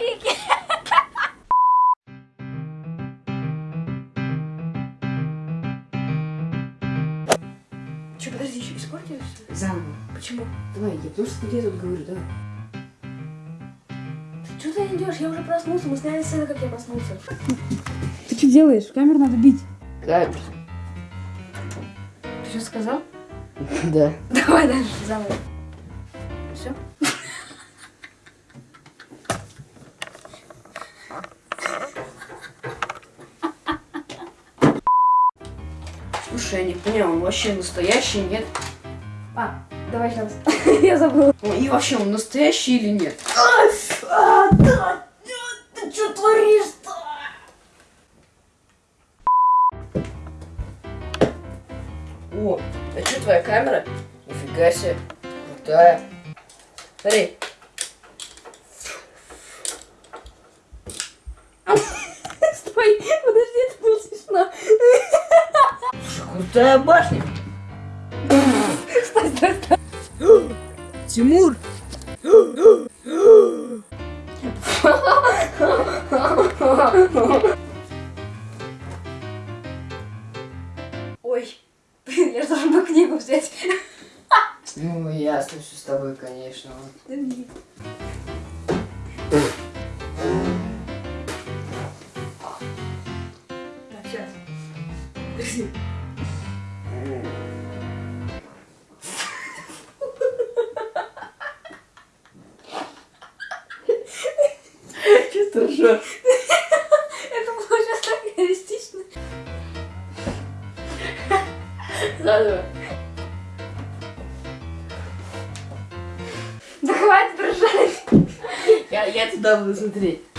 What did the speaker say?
пики. Че, подожди, еще испортилось? Заново. Почему? Давай, я потому тебе тут говорю, давай. Ты что ты идешь? Я уже проснулся, мы сняли сцену, как я проснулся. Ты что делаешь? Камер надо бить. Камер. Ты что сказал? Да. Давай дальше, заново. Слушай, я не понял, он вообще настоящий, нет? А, давай сейчас. я забыла. Ну, И вообще, он настоящий или нет? А, да, ты что творишь-то? О, а что твоя камера? Нифига себе. Крутая. Смотри. Крутая башня. Стой, стой, стой. Тимур! Ой, блин, я же должна книгу взять. Ну, ясно, все с тобой, конечно. Да нет. Так, сейчас. Чисто ржешь. Это было сейчас так реалистично. Заново. Да хватит ржать. Я, я туда буду смотреть.